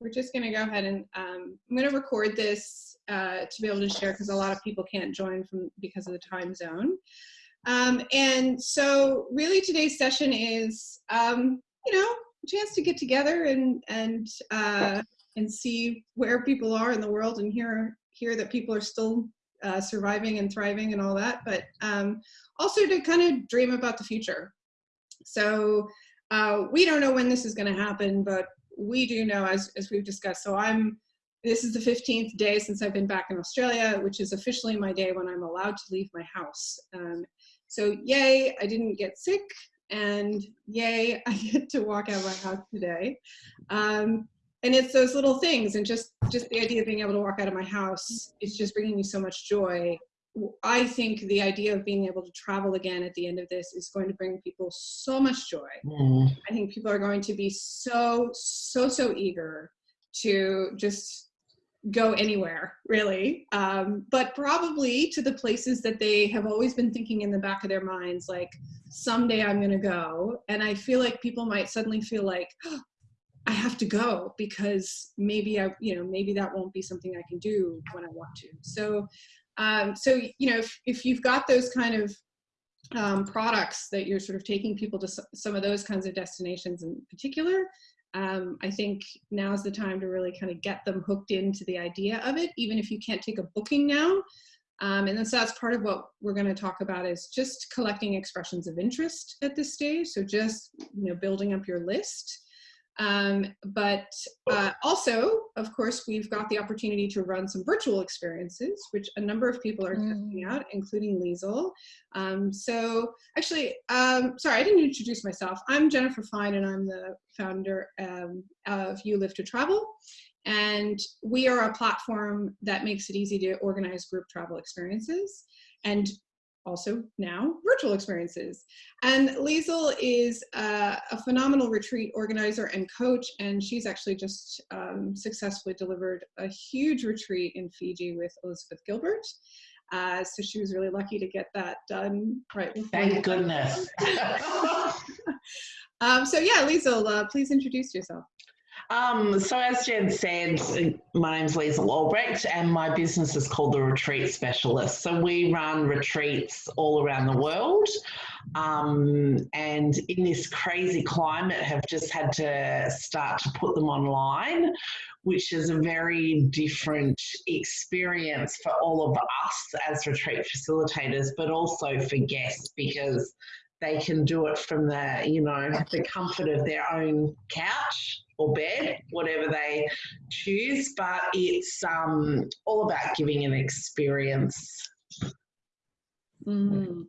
we're just going to go ahead and um, I'm going to record this uh, to be able to share because a lot of people can't join from because of the time zone. Um, and so really today's session is, um, you know, a chance to get together and, and, uh, and see where people are in the world and hear, hear that people are still uh, surviving and thriving and all that, but um, also to kind of dream about the future. So uh, we don't know when this is going to happen, but we do know, as, as we've discussed, so I'm, this is the 15th day since I've been back in Australia, which is officially my day when I'm allowed to leave my house. Um, so yay, I didn't get sick, and yay, I get to walk out of my house today. Um, and it's those little things, and just just the idea of being able to walk out of my house is just bringing me so much joy. I think the idea of being able to travel again at the end of this is going to bring people so much joy. Mm. I think people are going to be so, so, so eager to just go anywhere, really. Um, but probably to the places that they have always been thinking in the back of their minds, like, someday I'm going to go. And I feel like people might suddenly feel like, oh, I have to go because maybe I, you know, maybe that won't be something I can do when I want to. So um, so, you know, if, if you've got those kind of um, products that you're sort of taking people to some of those kinds of destinations in particular, um, I think now's the time to really kind of get them hooked into the idea of it, even if you can't take a booking now. Um, and then so that's part of what we're going to talk about is just collecting expressions of interest at this stage. So just, you know, building up your list. Um, but uh, also, of course, we've got the opportunity to run some virtual experiences, which a number of people are mm. testing out, including Liesl. Um, so actually, um, sorry, I didn't introduce myself. I'm Jennifer Fine and I'm the founder um, of You Live to Travel. And we are a platform that makes it easy to organize group travel experiences. And also now virtual experiences. And Liesl is uh, a phenomenal retreat organizer and coach, and she's actually just um, successfully delivered a huge retreat in Fiji with Elizabeth Gilbert. Uh, so she was really lucky to get that done right. Thank goodness. um, so yeah, Liesl, uh, please introduce yourself. Um, so as Jen said, my name's Liesl Albrecht and my business is called The Retreat Specialist. So we run retreats all around the world um, and in this crazy climate have just had to start to put them online which is a very different experience for all of us as retreat facilitators, but also for guests because they can do it from the, you know, the comfort of their own couch or bed, whatever they choose. But it's um, all about giving an experience. Mm.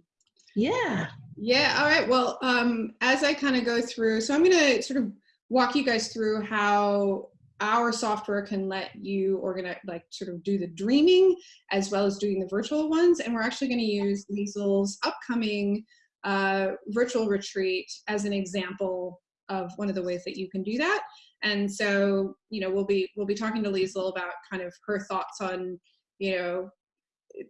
Yeah. Yeah. All right. Well, um, as I kind of go through, so I'm going to sort of walk you guys through how our software can let you organize, like sort of do the dreaming as well as doing the virtual ones. And we're actually going to use Liesl's upcoming uh, virtual retreat as an example of one of the ways that you can do that. And so, you know, we'll be we'll be talking to Liesl about kind of her thoughts on, you know,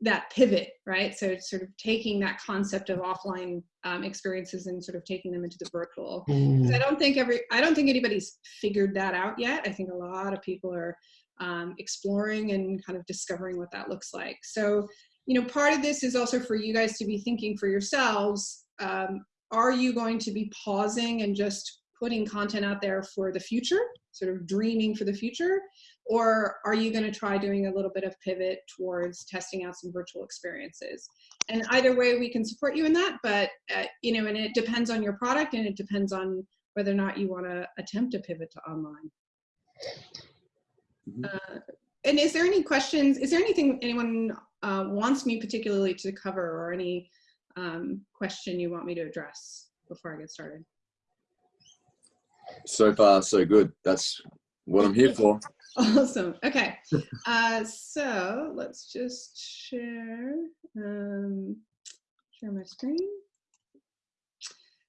that pivot, right? So sort of taking that concept of offline um, experiences and sort of taking them into the virtual. Mm. I don't think every I don't think anybody's figured that out yet. I think a lot of people are um, exploring and kind of discovering what that looks like. So, you know, part of this is also for you guys to be thinking for yourselves. Um, are you going to be pausing and just putting content out there for the future, sort of dreaming for the future? Or are you going to try doing a little bit of pivot towards testing out some virtual experiences? And either way, we can support you in that, but uh, you know, and it depends on your product and it depends on whether or not you want to attempt to pivot to online. Mm-hmm. Uh, and is there any questions? Is there anything anyone uh, wants me particularly to cover or any um, question you want me to address before I get started? So far so good. That's what I'm here for. Awesome. Okay. Uh, so let's just share um, share my screen.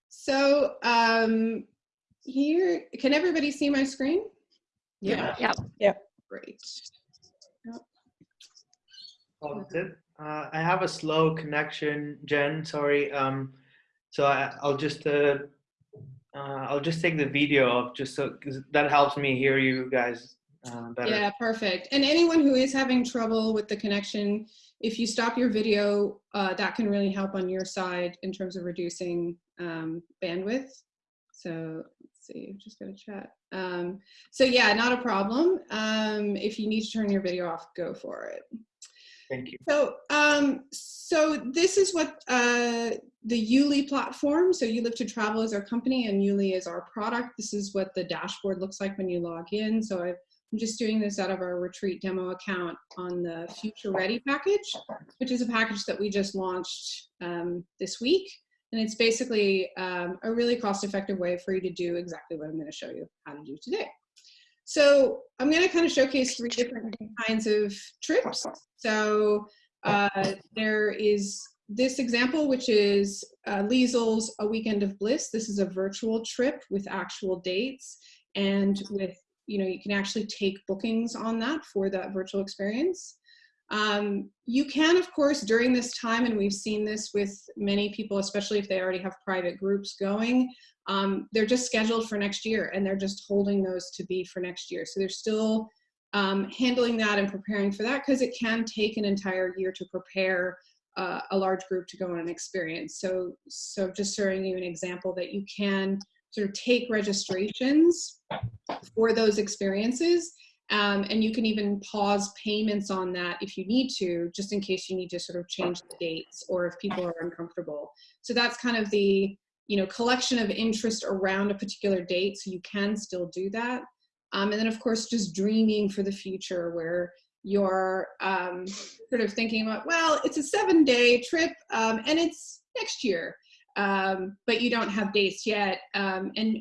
So um, here, can everybody see my screen? Yeah. Yeah. Yeah. Great. Yep. Uh, I have a slow connection, Jen. Sorry. Um, so I, will just uh, uh, I'll just take the video of just so that helps me hear you guys uh, better. Yeah, perfect. And anyone who is having trouble with the connection, if you stop your video, uh, that can really help on your side in terms of reducing um, bandwidth. So let's see, just gonna chat. Um, so yeah, not a problem. Um, if you need to turn your video off, go for it. Thank you. So, um, so this is what uh, the YouLi platform. So You Live to Travel is our company, and YouLi is our product. This is what the dashboard looks like when you log in. So I've, I'm just doing this out of our retreat demo account on the Future Ready package, which is a package that we just launched um, this week. And it's basically um, a really cost-effective way for you to do exactly what I'm going to show you how to do today. So I'm going to kind of showcase three different kinds of trips. So uh, there is this example, which is uh, Liesl's A Weekend of Bliss. This is a virtual trip with actual dates and with, you know, you can actually take bookings on that for that virtual experience. Um, you can, of course, during this time, and we've seen this with many people, especially if they already have private groups going, um, they're just scheduled for next year and they're just holding those to be for next year. So they're still um, handling that and preparing for that because it can take an entire year to prepare uh, a large group to go on an experience. So, so just showing you an example that you can sort of take registrations for those experiences um, and you can even pause payments on that if you need to, just in case you need to sort of change the dates or if people are uncomfortable. So that's kind of the you know collection of interest around a particular date, so you can still do that. Um, and then of course just dreaming for the future where you're um, sort of thinking about, well, it's a seven day trip um, and it's next year, um, but you don't have dates yet. Um, and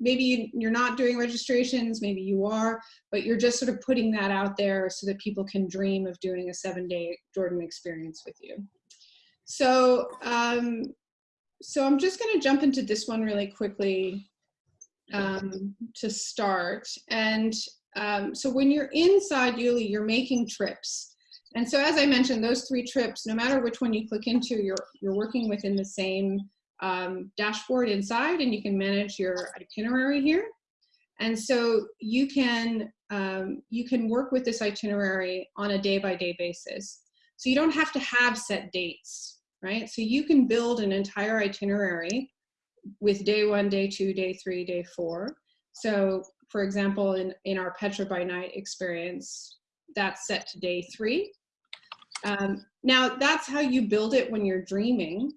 maybe you're not doing registrations, maybe you are, but you're just sort of putting that out there so that people can dream of doing a seven day Jordan experience with you. So, um, so I'm just gonna jump into this one really quickly um, to start. And um, so when you're inside YouLi, you're making trips. And so as I mentioned, those three trips, no matter which one you click into, you're, you're working within the same um, dashboard inside and you can manage your itinerary here. And so you can, um, you can work with this itinerary on a day by day basis. So you don't have to have set dates, right? So you can build an entire itinerary with day one, day two, day three, day four. So for example, in, in our Petra by night experience, that's set to day three. Um, now that's how you build it when you're dreaming.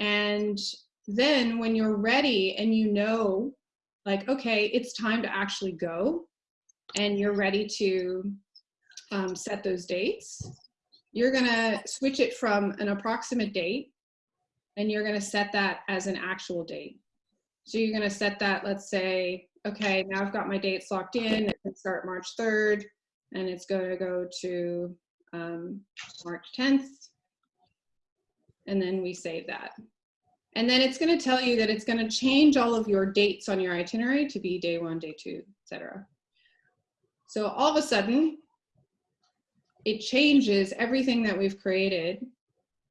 And then when you're ready and you know, like, okay, it's time to actually go and you're ready to um, set those dates, you're gonna switch it from an approximate date and you're gonna set that as an actual date. So you're gonna set that, let's say, okay, now I've got my dates locked in, it can start March 3rd and it's gonna go to um, March 10th. And then we save that. And then it's going to tell you that it's going to change all of your dates on your itinerary to be day one, day two, etc. So all of a sudden, it changes everything that we've created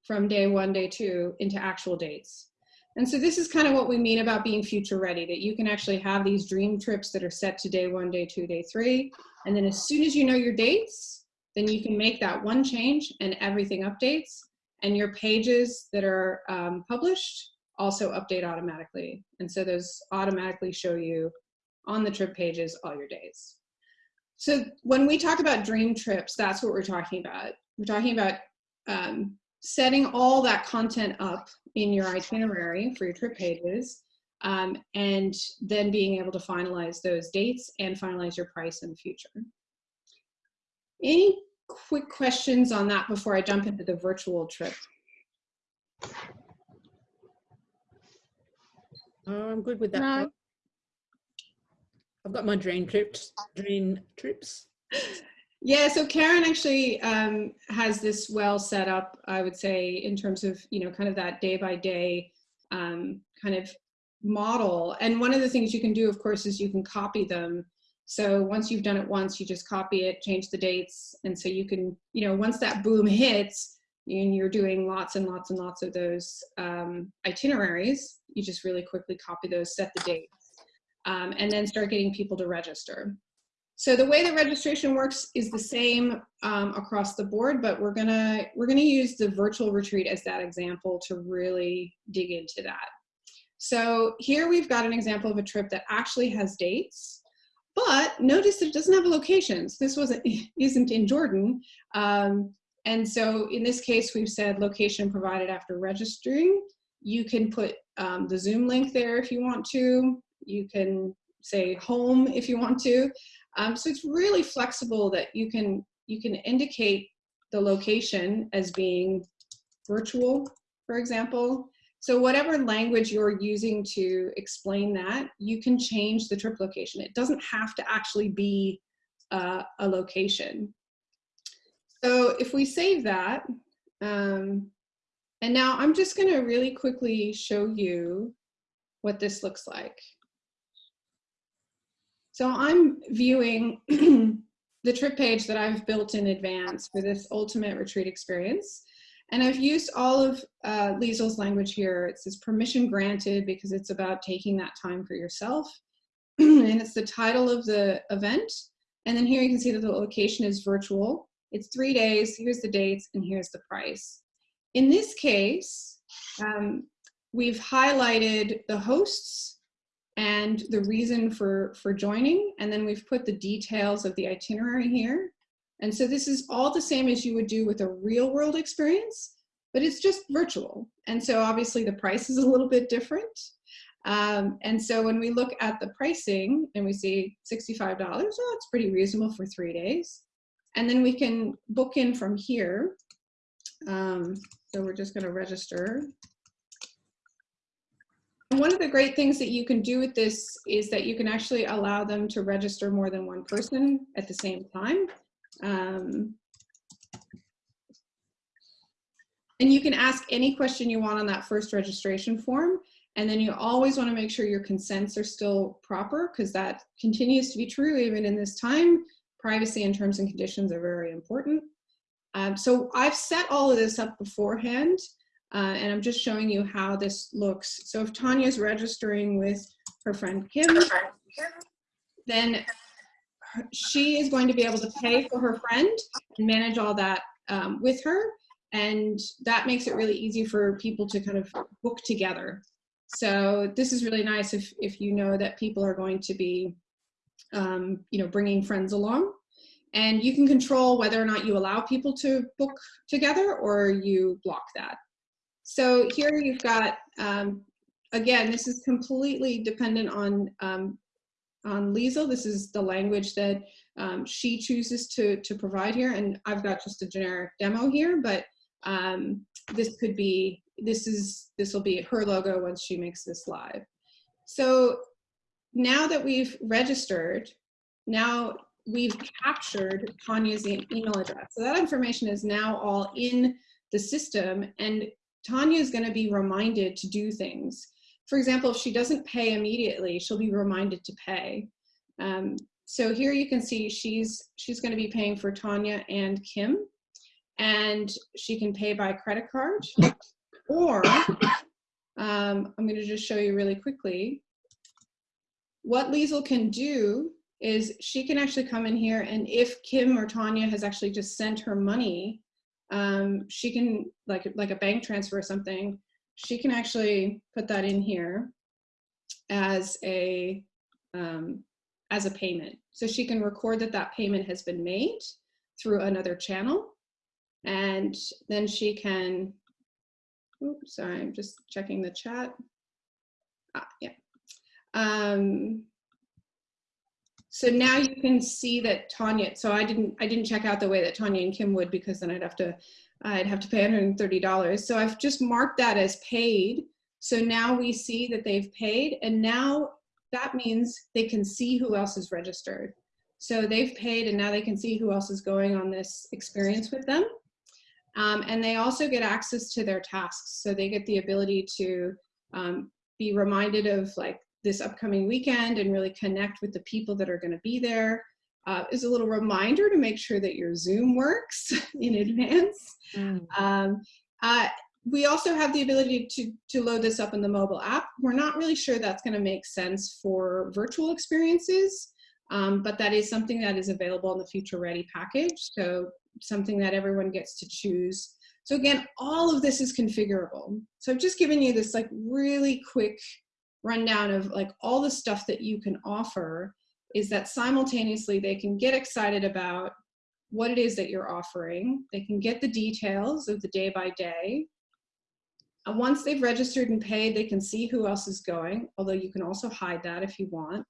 from day one, day two into actual dates. And so this is kind of what we mean about being future ready, that you can actually have these dream trips that are set to day one, day two, day three. And then as soon as you know your dates, then you can make that one change and everything updates and your pages that are um, published also update automatically. And so those automatically show you on the trip pages all your days. So when we talk about dream trips, that's what we're talking about. We're talking about um, setting all that content up in your itinerary for your trip pages um, and then being able to finalize those dates and finalize your price in the future. Any quick questions on that before I jump into the virtual trip? Oh, I'm good with that. No. I've got my dream trips. Dream trips. Yeah, so Karen actually um, has this well set up, I would say, in terms of, you know, kind of that day by day um, kind of model. And one of the things you can do, of course, is you can copy them. So once you've done it once, you just copy it, change the dates. And so you can, you know, once that boom hits, and you're doing lots and lots and lots of those um, itineraries, you just really quickly copy those, set the dates, um, and then start getting people to register. So the way the registration works is the same um, across the board, but we're gonna we're gonna use the virtual retreat as that example to really dig into that. So here we've got an example of a trip that actually has dates, but notice it doesn't have locations. This wasn't isn't in Jordan, um, and so in this case we've said location provided after registering. You can put um, the Zoom link there if you want to. You can say home if you want to. Um, so it's really flexible that you can you can indicate the location as being virtual, for example. So whatever language you're using to explain that, you can change the trip location. It doesn't have to actually be uh, a location. So if we save that, um, and now I'm just gonna really quickly show you what this looks like. So I'm viewing the trip page that I've built in advance for this ultimate retreat experience. And I've used all of uh, Liesl's language here. It says permission granted because it's about taking that time for yourself. and it's the title of the event. And then here you can see that the location is virtual. It's three days, here's the dates, and here's the price. In this case, um, we've highlighted the hosts and the reason for, for joining. And then we've put the details of the itinerary here. And so this is all the same as you would do with a real world experience, but it's just virtual. And so obviously the price is a little bit different. Um, and so when we look at the pricing and we see $65, well, it's pretty reasonable for three days. And then we can book in from here. Um, so we're just gonna register one of the great things that you can do with this is that you can actually allow them to register more than one person at the same time. Um, and you can ask any question you want on that first registration form. And then you always want to make sure your consents are still proper because that continues to be true even in this time. Privacy and terms and conditions are very important. Um, so I've set all of this up beforehand. Uh, and I'm just showing you how this looks. So if Tanya's registering with her friend Kim, then she is going to be able to pay for her friend and manage all that um, with her. And that makes it really easy for people to kind of book together. So this is really nice if, if you know that people are going to be, um, you know, bringing friends along. And you can control whether or not you allow people to book together or you block that. So here you've got, um, again, this is completely dependent on, um, on Liesl. This is the language that um, she chooses to, to provide here. And I've got just a generic demo here, but um, this could be, this is, this will be her logo once she makes this live. So now that we've registered, now we've captured Tanya's email address. So that information is now all in the system and Tanya is going to be reminded to do things. For example, if she doesn't pay immediately, she'll be reminded to pay. Um, so here you can see she's she's going to be paying for Tanya and Kim, and she can pay by credit card, or um, I'm going to just show you really quickly. What Liesl can do is she can actually come in here, and if Kim or Tanya has actually just sent her money um, she can like like a bank transfer or something she can actually put that in here as a um, as a payment. So she can record that that payment has been made through another channel and then she can oops sorry i'm just checking the chat. Ah, yeah um, so now you can see that Tanya, so I didn't, I didn't check out the way that Tanya and Kim would because then I'd have to, I'd have to pay $130. So I've just marked that as paid. So now we see that they've paid and now that means they can see who else is registered. So they've paid and now they can see who else is going on this experience with them. Um, and they also get access to their tasks. So they get the ability to um, be reminded of like this upcoming weekend and really connect with the people that are going to be there. Uh, is a little reminder to make sure that your Zoom works in advance. Mm. Um, uh, we also have the ability to, to load this up in the mobile app. We're not really sure that's going to make sense for virtual experiences. Um, but that is something that is available in the Future Ready package. So something that everyone gets to choose. So again, all of this is configurable. So I've just given you this like really quick rundown of like all the stuff that you can offer is that simultaneously they can get excited about what it is that you're offering. They can get the details of the day by day. And once they've registered and paid, they can see who else is going, although you can also hide that if you want.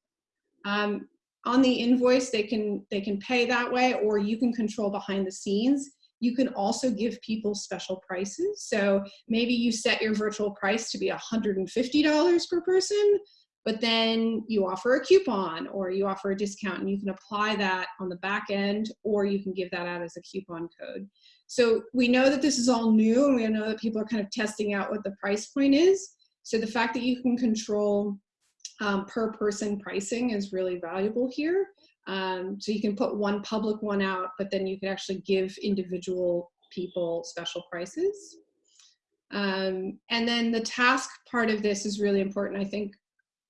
Um, on the invoice, they can, they can pay that way, or you can control behind the scenes. You can also give people special prices. So maybe you set your virtual price to be $150 per person, but then you offer a coupon or you offer a discount and you can apply that on the back end or you can give that out as a coupon code. So we know that this is all new and we know that people are kind of testing out what the price point is. So the fact that you can control um, per person pricing is really valuable here. Um, so you can put one public one out, but then you can actually give individual people special prices. Um, and then the task part of this is really important. I think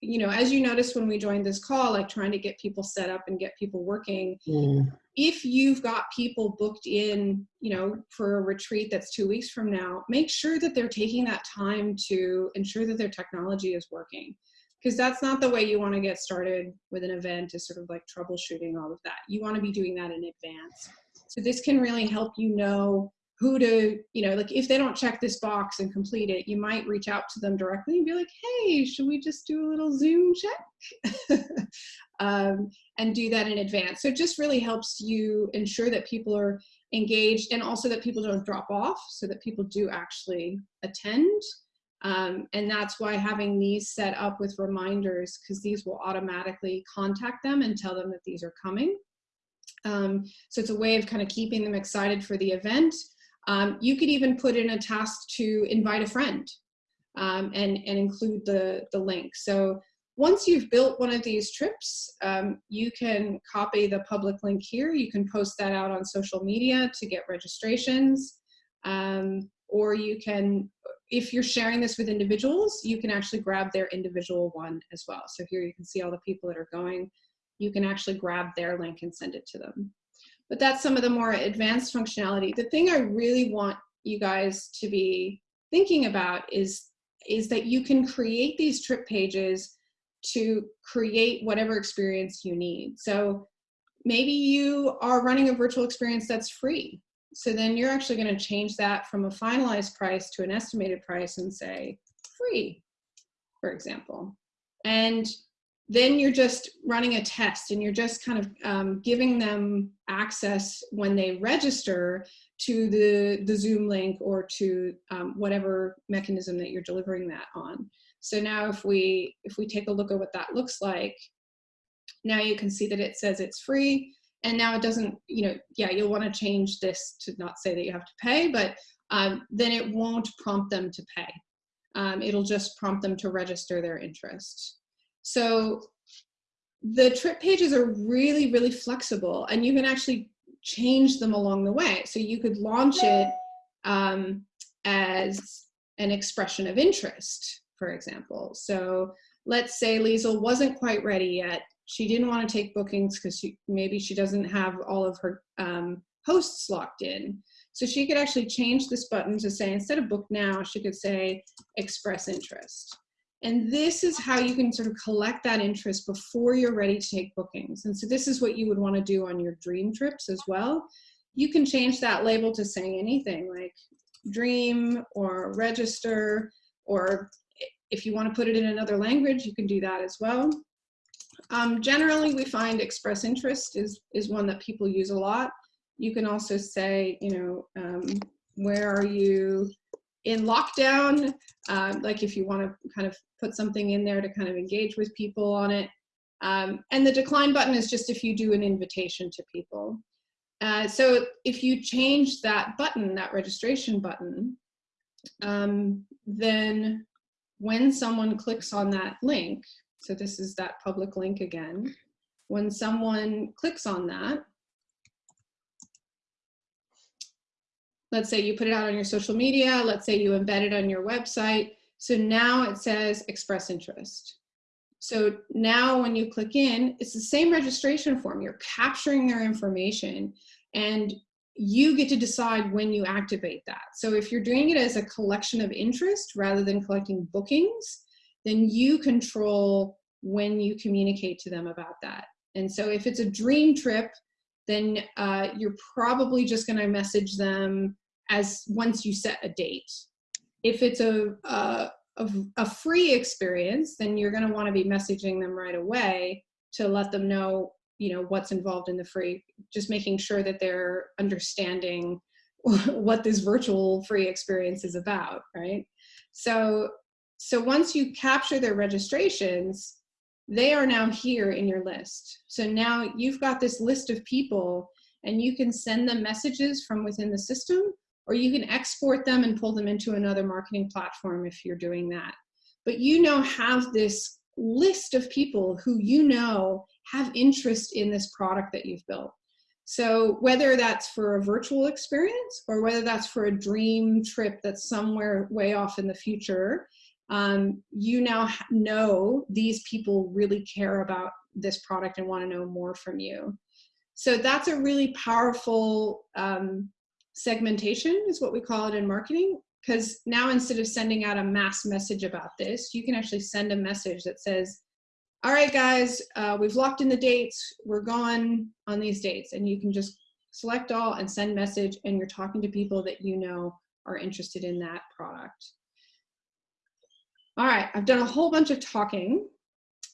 you know, as you noticed when we joined this call, like trying to get people set up and get people working, Mm. if you've got people booked in, you know, for a retreat that's two weeks from now, make sure that they're taking that time to ensure that their technology is working. Because that's not the way you want to get started with an event is sort of like troubleshooting all of that. You want to be doing that in advance. So this can really help you know who to, you know, like if they don't check this box and complete it, you might reach out to them directly and be like, hey, should we just do a little Zoom check? um, and do that in advance. So it just really helps you ensure that people are engaged and also that people don't drop off so that people do actually attend. Um, and that's why having these set up with reminders, because these will automatically contact them and tell them that these are coming. Um, so it's a way of kind of keeping them excited for the event. Um, you could even put in a task to invite a friend um, and, and include the, the link. So once you've built one of these trips, um, you can copy the public link here. You can post that out on social media to get registrations. Um, or you can, if you're sharing this with individuals, you can actually grab their individual one as well. So here you can see all the people that are going. You can actually grab their link and send it to them but that's some of the more advanced functionality. The thing I really want you guys to be thinking about is, is that you can create these trip pages to create whatever experience you need. So maybe you are running a virtual experience that's free. So then you're actually going to change that from a finalized price to an estimated price and say free, for example. And then you're just running a test and you're just kind of um, giving them access when they register to the, the Zoom link or to um, whatever mechanism that you're delivering that on. So now if we, if we take a look at what that looks like, now you can see that it says it's free and now it doesn't, you know, yeah, you'll want to change this to not say that you have to pay, but um, then it won't prompt them to pay. Um, it'll just prompt them to register their interest. So the trip pages are really, really flexible and you can actually change them along the way. So you could launch it um, as an expression of interest, for example. So let's say Liesl wasn't quite ready yet. She didn't want to take bookings because maybe she doesn't have all of her um, hosts locked in. So she could actually change this button to say, instead of book now, she could say express interest. And this is how you can sort of collect that interest before you're ready to take bookings. And so this is what you would want to do on your dream trips as well. You can change that label to saying anything like dream or register, or if you want to put it in another language, you can do that as well. Um, generally, we find express interest is, is one that people use a lot. You can also say, you know, um, where are you in lockdown, um, like if you want to kind of put something in there to kind of engage with people on it. Um, and the decline button is just if you do an invitation to people. Uh, so if you change that button, that registration button, um, then when someone clicks on that link, so this is that public link again, when someone clicks on that, Let's say you put it out on your social media. Let's say you embed it on your website. So now it says express interest. So now when you click in, it's the same registration form. You're capturing their information and you get to decide when you activate that. So if you're doing it as a collection of interest rather than collecting bookings, then you control when you communicate to them about that. And so if it's a dream trip, then uh, you're probably just going to message them as once you set a date. If it's a, a, a, free experience, then you're going to want to be messaging them right away to let them know, you know, what's involved in the free, just making sure that they're understanding what this virtual free experience is about, right? So, so once you capture their registrations, they are now here in your list. So now you've got this list of people and you can send them messages from within the system or you can export them and pull them into another marketing platform if you're doing that. But you now have this list of people who you know have interest in this product that you've built. So whether that's for a virtual experience or whether that's for a dream trip that's somewhere way off in the future, um, you now know these people really care about this product and want to know more from you. So that's a really powerful um, segmentation is what we call it in marketing because now instead of sending out a mass message about this, you can actually send a message that says, all right, guys, uh, we've locked in the dates. We're gone on these dates. And you can just select all and send message and you're talking to people that you know are interested in that product. All right, I've done a whole bunch of talking.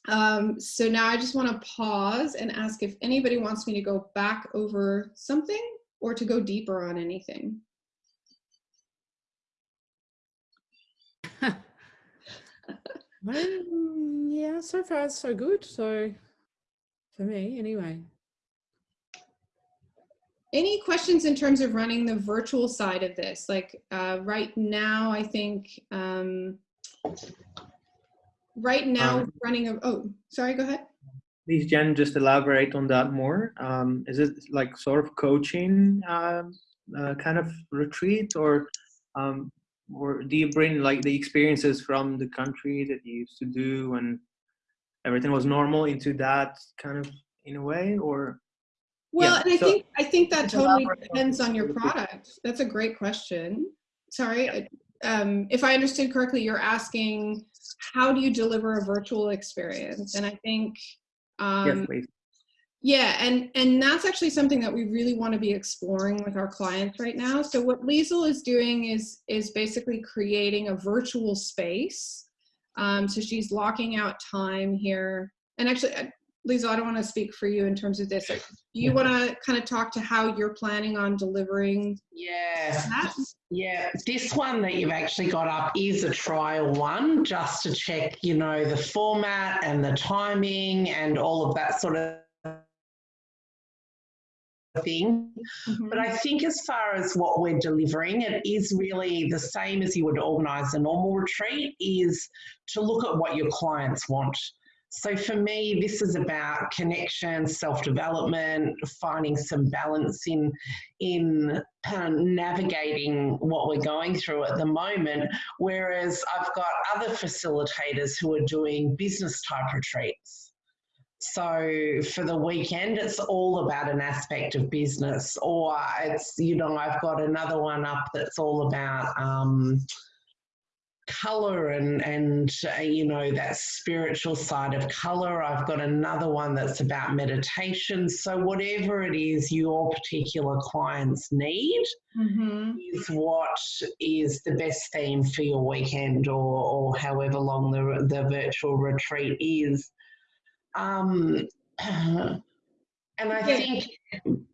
Um, so now I just want to pause and ask if anybody wants me to go back over something or to go deeper on anything. Um, yeah, so far it's so good. So for me, anyway. Any questions in terms of running the virtual side of this? Like uh, right now, I think um, right now Um, running a, oh, sorry, go ahead. Please, Jen, just elaborate on that more. Um, is it like sort of coaching um, uh, kind of retreat, or um, or do you bring like the experiences from the country that you used to do and everything was normal into that kind of in a way, or Well, Yeah, and I so- think, I think that totally depends on your product. That's a great question. Sorry, I- um, if I understood correctly, you're asking, how do you deliver a virtual experience? And I think, yes, um, please. yeah, and, and that's actually something that we really want to be exploring with our clients right now. So what Liesl is doing is, is basically creating a virtual space. Um, so she's locking out time here. And actually, Liesl, I don't want to speak for you in terms of this. Do you want to kind of talk to how you're planning on delivering Yeah. that? Yeah, this one that you've actually got up is a trial one, just to check, you know, the format and the timing and all of that sort of thing. Mm-hmm. But I think as far as what we're delivering, it is really the same as you would organise a normal retreat, is to look at what your clients want. So for me, this is about connection, self-development, finding some balance in in of navigating what we're going through at the moment. Whereas I've got other facilitators who are doing business type retreats. So for the weekend, it's all about an aspect of business, or it's you know I've got another one up that's all about um, color and and uh, you know that spiritual side of color i've got another one that's about meditation so whatever it is your particular clients need Mm-hmm. is what is the best theme for your weekend or or however long the the virtual retreat is um and I Yeah. think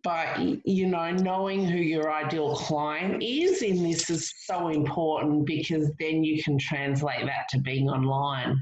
by you know knowing who your ideal client is in this is so important because then you can translate that to being online.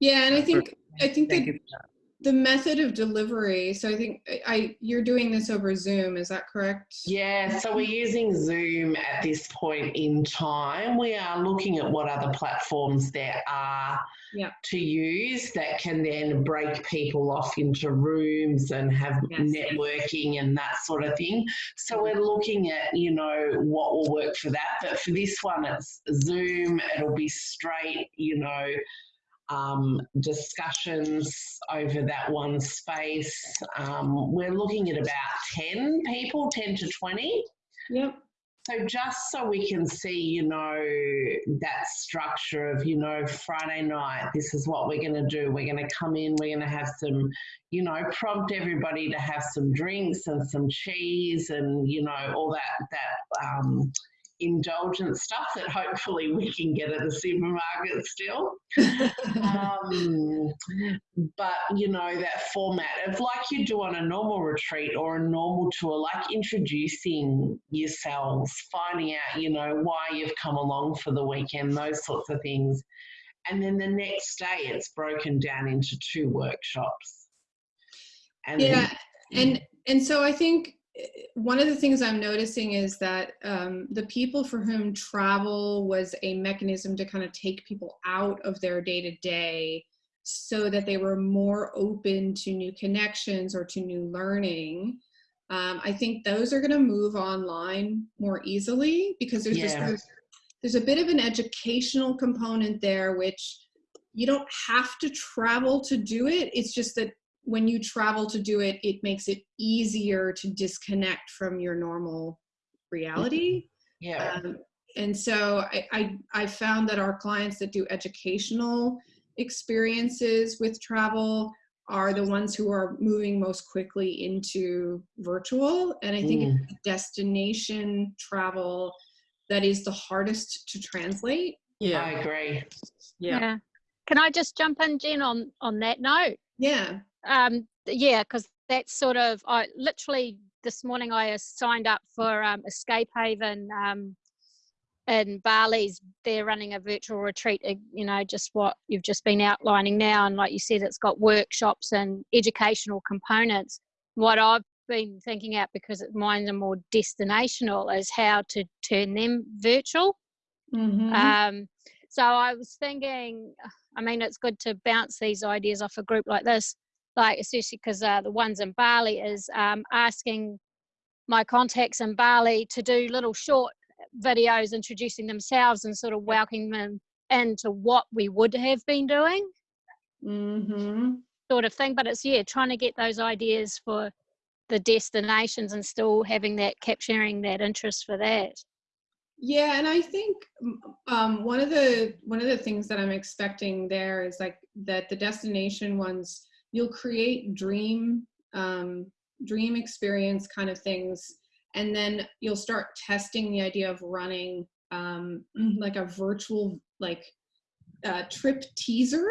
Yeah, and I think, I think Thank that you. for that. The method of delivery, so I think I, you're doing this over Zoom, is that correct? Yeah, so we're using Zoom at this point in time. We are looking at what other platforms there are Yeah. to use that can then break people off into rooms and have Yes. networking and that sort of thing. So we're looking at, you know, what will work for that. But for this one, it's Zoom, it'll be straight, you know, um, discussions over that one space. Um, we're looking at about 10 people, 10 to 20. Yep. So just so we can see, you know, that structure of, you know, Friday night, this is what we're going to do. We're going to come in, we're going to have some, you know, prompt everybody to have some drinks and some cheese and, you know, all that, that, um, indulgent stuff that hopefully we can get at the supermarket still. um, but you know that format of like you do on a normal retreat or a normal tour, like introducing yourselves, finding out you know why you've come along for the weekend, those sorts of things, and then the next day it's broken down into two workshops. And yeah, and and so I think one of the things I'm noticing is that um, the people for whom travel was a mechanism to kind of take people out of their day to day so that they were more open to new connections or to new learning. Um, I think those are going to move online more easily because there's Yeah. this there's a bit of an educational component there, which you don't have to travel to do it. It's just that when you travel to do it, it makes it easier to disconnect from your normal reality. Yeah. Um, and so I, I, I found that our clients that do educational experiences with travel are the ones who are moving most quickly into virtual. And I think Mm. it's destination travel that is the hardest to translate. Yeah, I Yeah. agree. Yeah. Can I just jump in, Jen, on on that note? Yeah. Um, yeah, because that's sort of I literally this morning I signed up for um, Escape Haven um, in Bali's. They're running a virtual retreat. uh, You know, just what you've just been outlining now, and like you said, it's got workshops and educational components. What I've been thinking out because mine's are more destinational is how to turn them virtual. Mhm. Um, so I was thinking, I mean, it's good to bounce these ideas off a group like this, like especially because uh, the ones in Bali is um, asking my contacts in Bali to do little short videos introducing themselves and sort of welcoming them into what we would have been doing, Mhm. sort of thing. But it's yeah, trying to get those ideas for the destinations and still having that capturing that interest for that. Yeah, and I think um, one of the one of the things that I'm expecting there is like that the destination ones you'll create dream um, dream experience kind of things, and then you'll start testing the idea of running um, like a virtual like uh, trip teaser.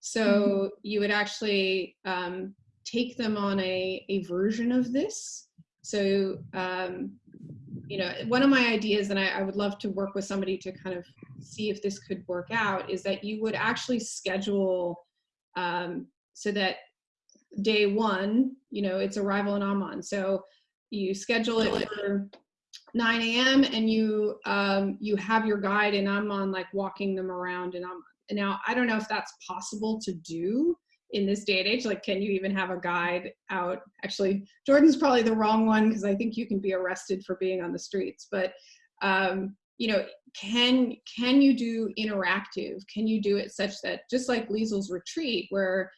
So you would actually um, take them on a a version of this. So um, you know, one of my ideas, and I, I would love to work with somebody to kind of see if this could work out, is that you would actually schedule um, so that day one, you know, it's arrival in Amman. So you schedule it for 9 a.m. and you um, you have your guide in Amman, like walking them around in Amman. And now I don't know if that's possible to do in this day and age like can you even have a guide out actually jordan's probably the wrong one because i think you can be arrested for being on the streets but um, you know can can you do interactive can you do it such that just like liesl's retreat where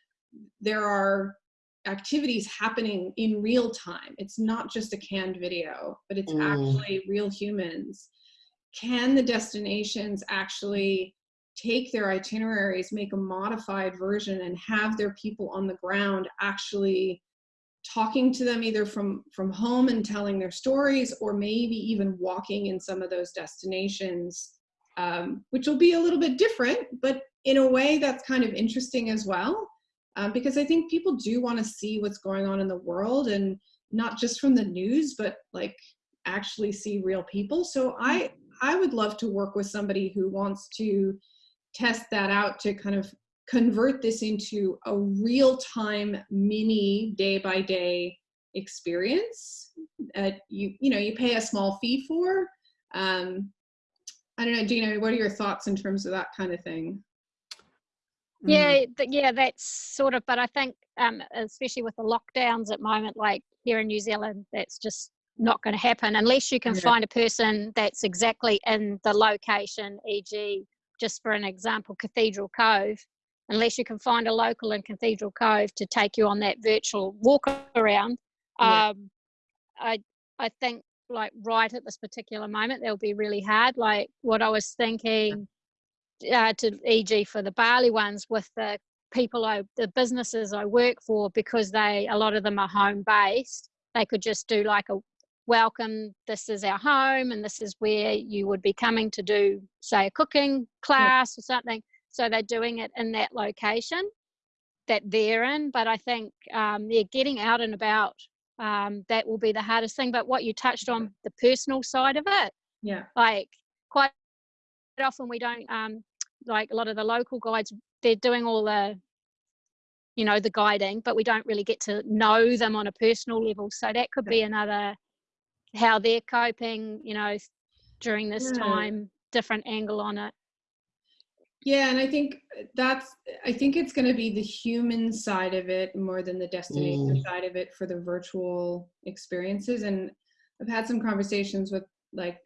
there are activities happening in real time. It's not just a canned video but it's Mm. actually real humans. Can the destinations actually take their itineraries, make a modified version, and have their people on the ground actually talking to them either from from home and telling their stories, or maybe even walking in some of those destinations, um, which will be a little bit different, but in a way that's kind of interesting as well, um, because I think people do want to see what's going on in the world and not just from the news, but like actually see real people. So I I would love to work with somebody who wants to test that out to kind of convert this into a real time mini day by day experience that you you know you pay a small fee for um i don't know gina what are your thoughts in terms of that kind of thing. Yeah, th- yeah, that's sort of. But I think, um, especially with the lockdowns at moment, like here in New Zealand, that's just not going to happen unless you can Yeah. find a person that's exactly in the location. E.g., just for an example, Cathedral Cove. unless you can find a local in Cathedral Cove to take you on that virtual walk around. Yeah. Um, I I think like right at this particular moment they'll be really hard. Like what I was thinking, uh, to e.g. for the barley ones with the people I the businesses I work for because they a lot of them are home based. They could just do like a welcome. This is our home, and this is where you would be coming to do say a cooking class or something. So they're doing it in that location that they're in. But I think um, yeah, getting out and about um, that will be the hardest thing. But what you touched on, the personal side of it, Yeah. like quite often we don't um, like a lot of the local guides. They're doing all the you know the guiding, but we don't really get to know them on a personal level. So that could be another how they're coping. You know, during this Yeah. time, different angle on it. Yeah, and I think that's I think it's going to be the human side of it more than the destination side of it for the virtual experiences. And I've had some conversations with like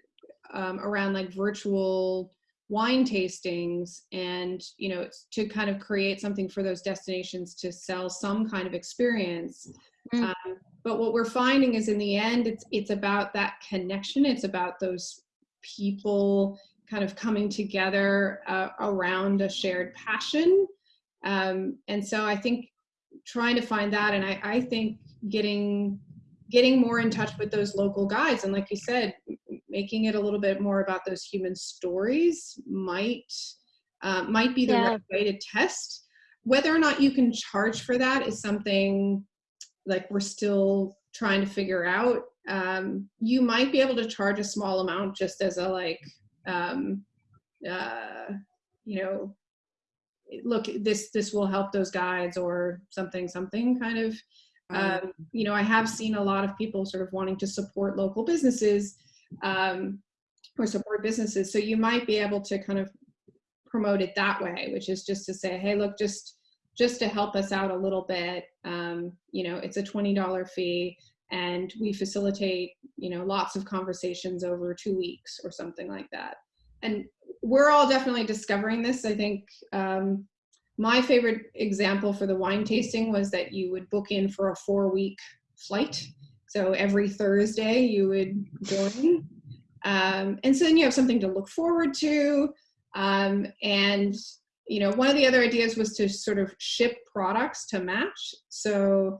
um, around like virtual wine tastings and you know to kind of create something for those destinations to sell some kind of experience. Mm. um, but what we're finding is in the end it's it's about that connection. It's about those people kind of coming together uh, around a shared passion. Um, and so i think trying to find that and I, I think getting getting more in touch with those local guides. And like you said making it a little bit more about those human stories might uh, might be the Yeah. right way to test. Whether or not you can charge for that is something like we're still trying to figure out. Um, you might be able to charge a small amount just as a like um, uh, you know look this this will help those guides or something something kind of. Um, you know i have seen a lot of people sort of wanting to support local businesses um, or support businesses. So you might be able to kind of promote it that way which is just to say hey look just just to help us out a little bit um, you know it's a $20 fee and we facilitate you know lots of conversations over two weeks or something like that. And we're all definitely discovering this. I think um, my favorite example for the wine tasting was that you would book in for a four week flight so every thursday you would join. Um, and so then you have something to look forward to. Um, and you know one of the other ideas was to sort of ship products to match. So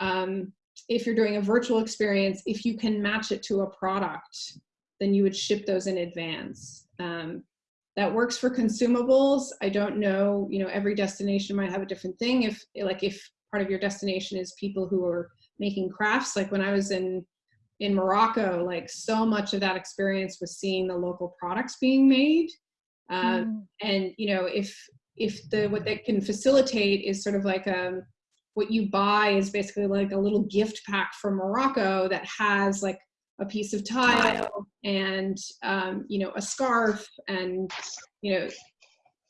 um, if you're doing a virtual experience if you can match it to a product then you would ship those in advance. Um, that works for consumables. I don't know you know every destination might have a different thing. If like if part of your destination is people who are making crafts. Like when i was in in morocco like so much of that experience was seeing the local products being made. Uh, Mm. and you know if if the what that can facilitate is sort of like um what you buy is basically like a little gift pack from morocco that has like a piece of tile. and um, you know a scarf and you know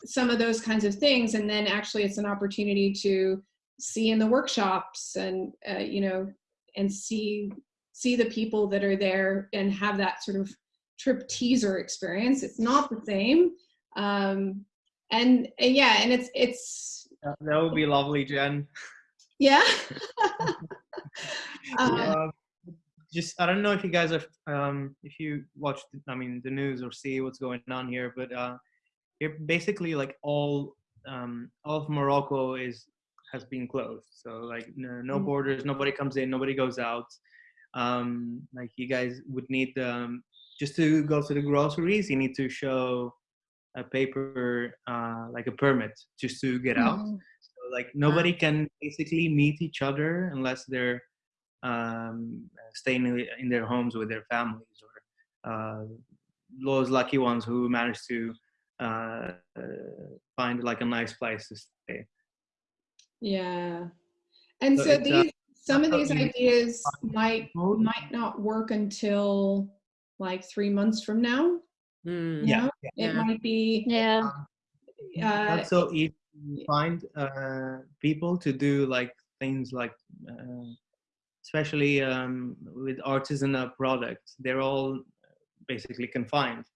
some of those kinds of things. And then actually it's an opportunity to see in the workshops and uh, you know and see see the people that are there and have that sort of trip teaser experience it's not the same um and, and yeah and it's it's That would be lovely, Jen. yeah um, Uh, just I don't know if you guys are um, if you watch I mean the news or see what's going on here, but uh, here basically like all um, all of Morocco is has been closed. So like no, no Mm. borders, nobody comes in, nobody goes out. Um, like you guys would need um, just to go to the groceries, you need to show a paper uh, like a permit just to get out. Mhm. So like nobody can basically meet each other unless they're um, staying in in their homes with their families or uh, those lucky ones who manage to uh, find like a nice place to stay. Yeah. And So so, it's, uh, these some of these ideas might might not work until like three months from now. Mm. Yeah, yeah. It Yeah. might be Yeah. uh, Not so easy to find uh, people to do like things like, uh, especially um, with artisanal products. They're all basically confined.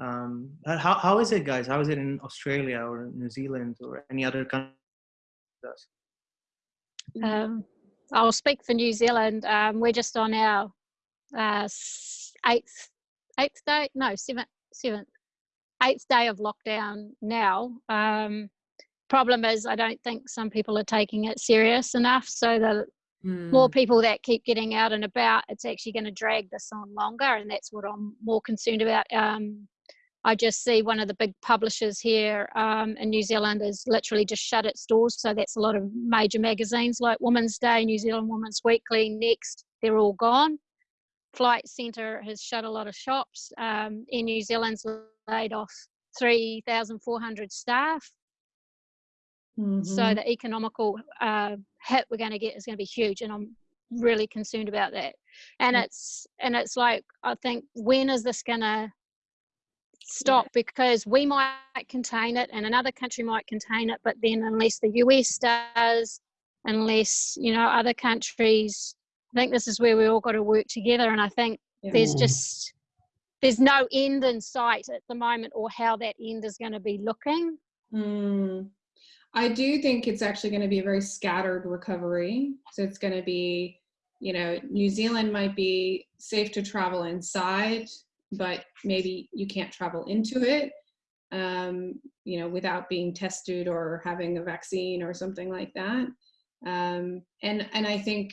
Um, uh, how how is it, guys? How is it in Australia or New Zealand or any other country? Um, I'll speak for New Zealand. Um, we're just on our uh, eighth eighth day, no seventh seventh eighth day of lockdown now. Um, problem is, I don't think some people are taking it serious enough. So the more Mm. people that keep getting out and about, it's actually going to drag this on longer, and that's what I'm more concerned about. Um, I just see one of the big publishers here um, in New Zealand has literally just shut its doors. So that's a lot of major magazines like Women's Day, New Zealand Women's Weekly, Next, they're all gone. Flight Centre has shut a lot of shops. Um, in New Zealand's laid off 3,400 staff. So Mhm. the economical uh, hit we're going to get is going to be huge, and I'm really concerned about that. And it's and it's like I think when is this going to stop? Because we might contain it, and another country might contain it, but then unless the US does, unless you know other countries, I think this is where we all got to work together. And I think Yeah. there's Mm. just there's no end in sight at the moment, or how that end is going to be looking. Mm. I do think it's actually going to be a very scattered recovery. So it's going to be, you know, New Zealand might be safe to travel inside, but maybe you can't travel into it, um, you know, without being tested or having a vaccine or something like that. Um, and and I think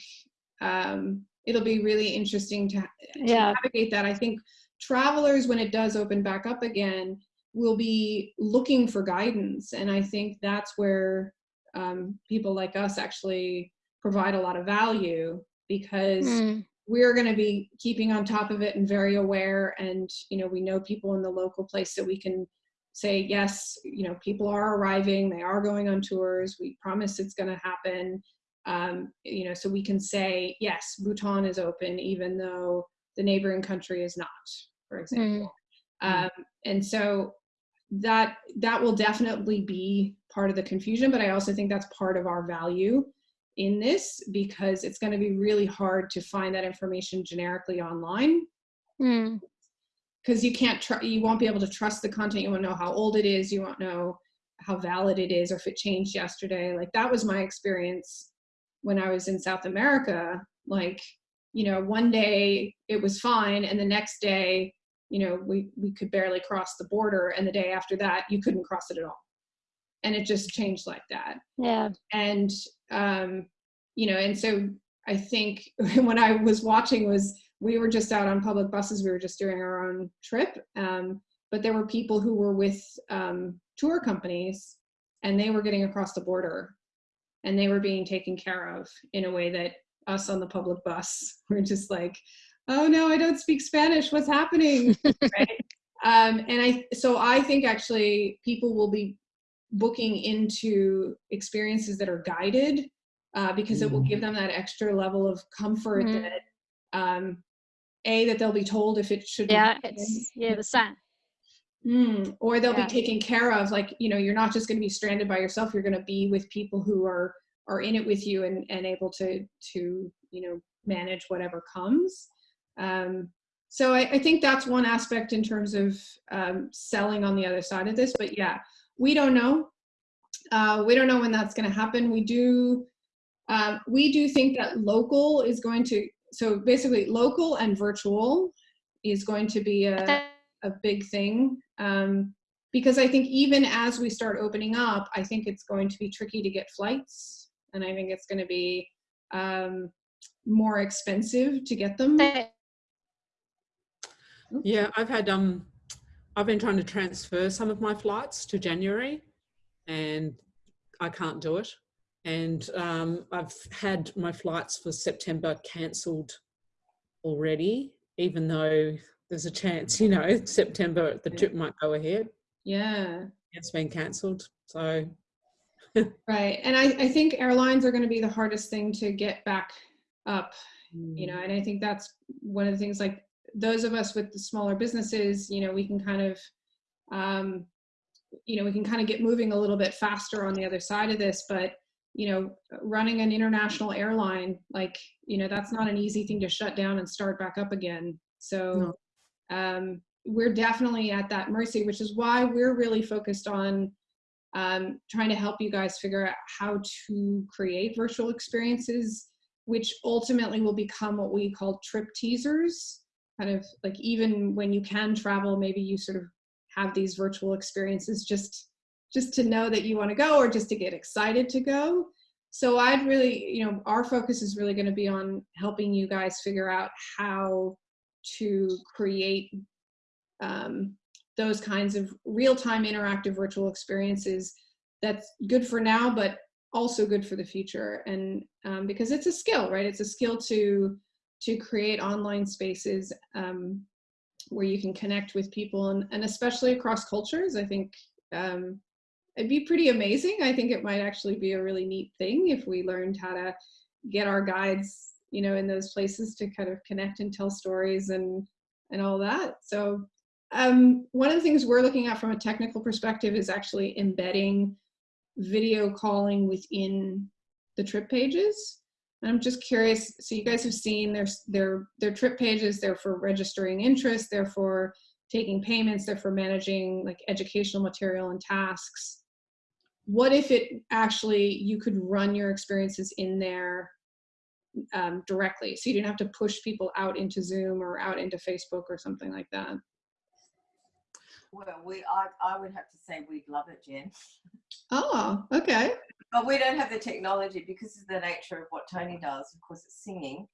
um, it'll be really interesting to, to Yeah. navigate that. I think travelers, when it does open back up again, will be looking for guidance. And I think that's where um, people like us actually provide a lot of value because Mm. We're going to be keeping on top of it and very aware. And, you know, we know people in the local place that we can say, yes, you know, people are arriving, they are going on tours, we promise it's going to happen. Um, you know, so we can say, yes, Bhutan is open, even though the neighboring country is not, for example. Mm. Um, and so that that will definitely be part of the confusion but i also think that's part of our value in this because it's going to be really hard to find that information generically online. Mm. because you can't tr- you won't be able to trust the content you won't know how old it is you won't know how valid it is or if it changed yesterday. Like that was my experience when i was in south america. Like you know one day it was fine and the next day you know we we could barely cross the border and the day after that you couldn't cross it at all and it just changed like that. Yeah. and um you know and so i think when i was watching was we were just out on public buses we were just doing our own trip um but there were people who were with um tour companies and they were getting across the border and they were being taken care of in a way that us on the public bus were just like oh no i don't speak spanish. What's happening? Right? Um and i so i think actually people will be booking into experiences that are guided uh, because it will give them that extra level of comfort Mm. that um, a that they'll be told if it should Yeah. It's yeah the same. Mm, or they'll Yeah. be taken care of like you know you're not just going to be stranded by yourself you're going to be with people who are are in it with you and and able to to you know manage whatever comes um so i, I think that's one aspect in terms of um, selling on the other side of this but yeah we don't know. Uh, we don't know when that's going to happen. We do um, we do think that local is going to so basically local and virtual is going to be a I think a big thing. Um, because I think even as we start opening up, I think it's going to be tricky to get flights, and I think it's going to be um, more expensive to get them. Yeah, I've had um, I've been trying to transfer some of my flights to January, and I can't do it. And um, I've had my flights for September cancelled already, even though there's a chance, you know, September the trip might go ahead. Yeah, It's been cancelled, so right. And I, I think airlines are going to be the hardest thing to get back up. You know, and I think that's one of the things. Like those of us with the smaller businesses, you know, we can kind of um, you know, we can kind of get moving a little bit faster on the other side of this, but you know, running an international airline, like, you know, that's not an easy thing to shut down and start back up again. So, um, we're definitely at that mercy, which is why we're really focused on um, trying to help you guys figure out how to create virtual experiences, which ultimately will become what we call trip teasers. Kind of like even when you can travel, maybe you sort of have these virtual experiences just just to know that you want to go or just to get excited to go. So I'd really, you know, our focus is really going to be on helping you guys figure out how to create um, those kinds of real-time interactive virtual experiences that's good for now, but also good for the future. And um, because it's a skill, right? It's a skill to to create online spaces um, where you can connect with people and, and especially across cultures. I think um, it'd be pretty amazing. I think it might actually be a really neat thing if we learned how to get our guides, you know, in those places to kind of connect and tell stories and and all that. So um, one of the things we're looking at from a technical perspective is actually embedding video calling within the trip pages. And I'm just curious, so you guys have seen their, their, their trip pages, they're for registering interest, they're for taking payments, they're for managing like educational material and tasks. What if it actually, you could run your experiences in there um, directly, so you didn't have to push people out into Zoom or out into Facebook or something like that? Well, we, I, I would have to say we'd love it, Jen. Oh, okay. But we don't have the technology because of the nature of what Tony does. Of course, it's singing.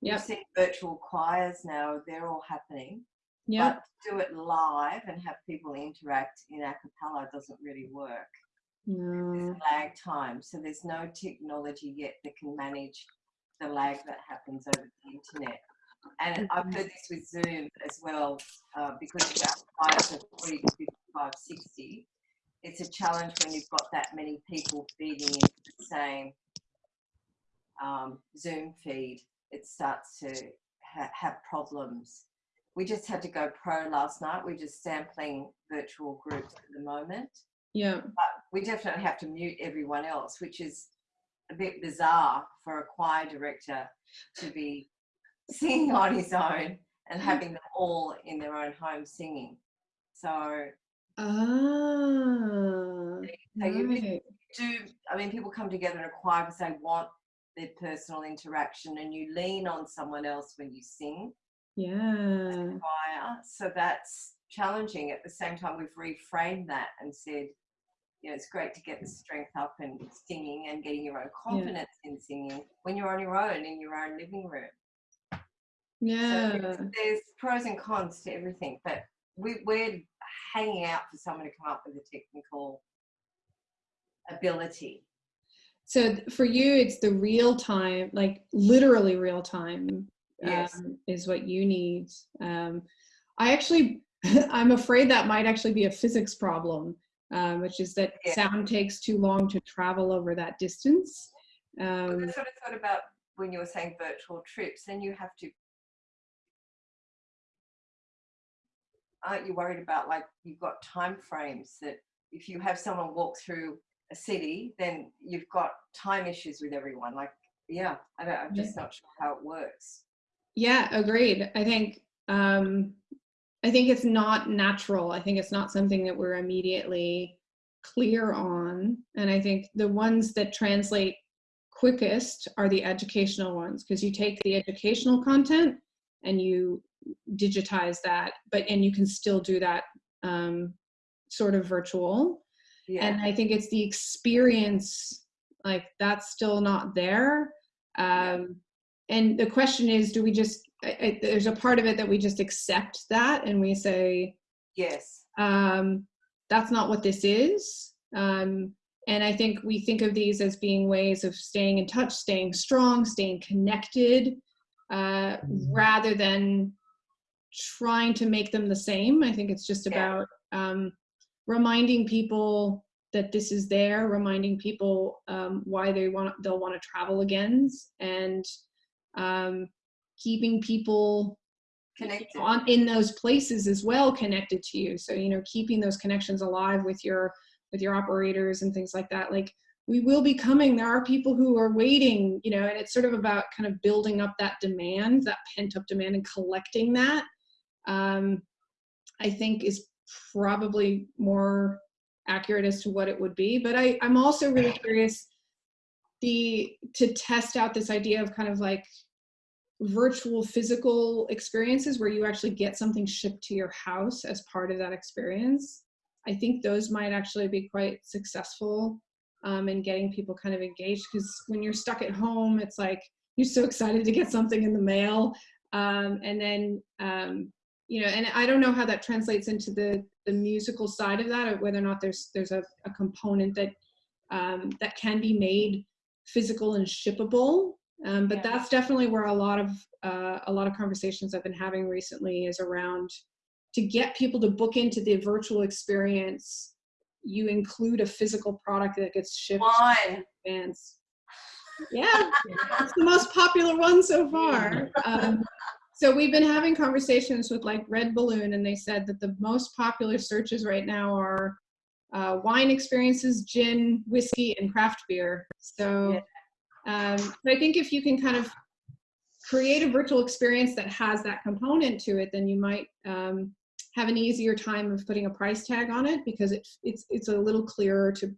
Yep. We've seen virtual choirs now; they're all happening. Yeah. But to do it live and have people interact in a cappella doesn't really work. No. a lag time, so there's no technology yet that can manage the lag that happens over the internet. And I've heard this with Zoom as well, uh, because our files are 40 to 55, 60. It's a challenge when you've got that many people feeding into the same um, Zoom feed. It starts to ha- have problems. We just had to go pro last night. We're just sampling virtual groups at the moment. Yeah. But We definitely have to mute everyone else, which is a bit bizarre for a choir director to be singing on his own and having them all in their own home singing. So, Ah. so you right. do, I mean, people come together in a choir because they want their personal interaction and you lean on someone else when you sing Yeah. choir. So that's challenging. At the same time, we've reframed that and said, you know, it's great to get the strength up and singing and getting your own confidence in singing when you're on your own in your own living room. Yeah. there's, there's pros and cons to everything, but we, we're hanging out for someone to come up with a technical ability. So for you, it's the real time, like literally real time, Yes. um, is what you need. Um, I actually, I'm afraid that might actually be a physics problem, um, which is that Yeah. sound takes too long to travel over that distance. Um, that's what I thought about when you were saying virtual trips. Then you have to. Aren't you worried about like you've got time frames that if you have someone walk through a city, then you've got time issues with everyone. Like, yeah, I don't, I'm just not sure how it works. Yeah, agreed. I think um, I think it's not natural. I think it's not something that we're immediately clear on. And I think the ones that translate quickest are the educational ones because you take the educational content and you digitize that, but and you can still do that um, sort of virtual. Yeah. And I think it's the experience, like that's still not there. Um, and the question is, do we just, I, I, there's a part of it that we just accept that and we say, yes. um, that's not what this is. Um, and I think we think of these as being ways of staying in touch, staying strong, staying connected, uh, rather than trying to make them the same. I think it's just about um, reminding people that this is there, reminding people um, why they want they'll want to travel again, and um, keeping people Connected. on in those places as well connected to you. So you know keeping those connections alive with your with your operators and things like that. Like we will be coming. There are people who are waiting you know and it's sort of about kind of building up that demand that pent up demand and collecting that um I think is probably more accurate as to what it would be. But I, I'm also really curious the to test out this idea of kind of like virtual physical experiences where you actually get something shipped to your house as part of that experience. I think those might actually be quite successful um, in getting people kind of engaged because when you're stuck at home, it's like you're so excited to get something in the mail. Um, and then, um, you know, and I don't know how that translates into the, the musical side of that, or whether or not there's there's a, a component that um, that can be made physical and shippable. Um, but Yeah. that's definitely where a lot of uh, a lot of conversations I've been having recently is around to get people to book into the virtual experience. You include a physical product that gets shipped Wine. to fans. Yeah, it's the most popular one so far. Um, so we've been having conversations with like Red Balloon, and they said that the most popular searches right now are uh, wine experiences, gin, whiskey, and craft beer. So, um, so I think if you can kind of create a virtual experience that has that component to it, then you might um, have an easier time of putting a price tag on it because it, it's it's a little clearer to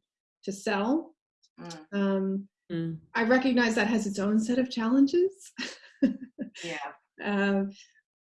to sell. Mm, Um, Mm. I recognize that has its own set of challenges. yeah. Um,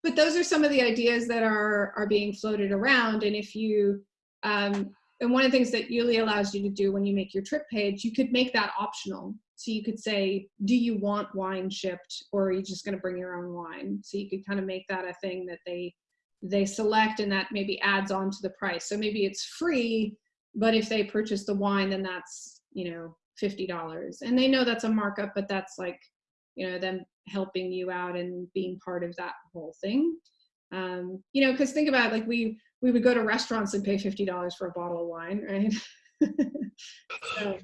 but those are some of the ideas that are are being floated around. And if you um, and one of the things that YouLi allows you to do when you make your trip page, you could make that optional. So you could say, do you want wine shipped, or are you just going to bring your own wine? So you could kind of make that a thing that they they select, and that maybe adds on to the price. So maybe it's free, but if they purchase the wine, then that's you know fifty dollars, and they know that's a markup, but that's like you know them helping you out and being part of that whole thing. Um, you know because think about it, like we we would go to restaurants and pay $50 for a bottle of wine right? So,